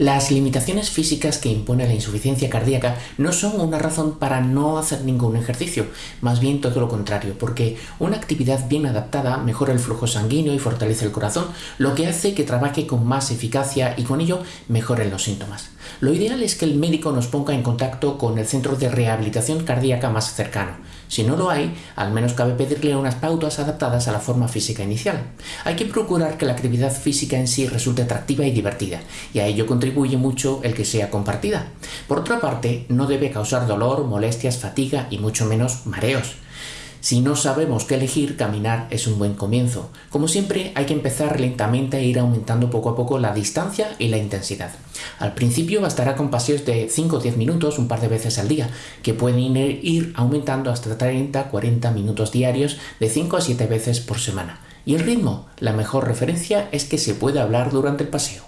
Las limitaciones físicas que impone la insuficiencia cardíaca no son una razón para no hacer ningún ejercicio, más bien todo lo contrario, porque una actividad bien adaptada mejora el flujo sanguíneo y fortalece el corazón, lo que hace que trabaje con más eficacia y con ello mejoren los síntomas. Lo ideal es que el médico nos ponga en contacto con el centro de rehabilitación cardíaca más cercano. Si no lo hay, al menos cabe pedirle unas pautas adaptadas a la forma física inicial. Hay que procurar que la actividad física en sí resulte atractiva y divertida, y a ello contribuye mucho el que sea compartida. Por otra parte, no debe causar dolor, molestias, fatiga y mucho menos mareos. Si no sabemos qué elegir, caminar es un buen comienzo. Como siempre, hay que empezar lentamente e ir aumentando poco a poco la distancia y la intensidad. Al principio bastará con paseos de 5 o 10 minutos un par de veces al día, que pueden ir aumentando hasta 30-40 minutos diarios de 5 a 7 veces por semana. Y el ritmo, la mejor referencia es que se puede hablar durante el paseo.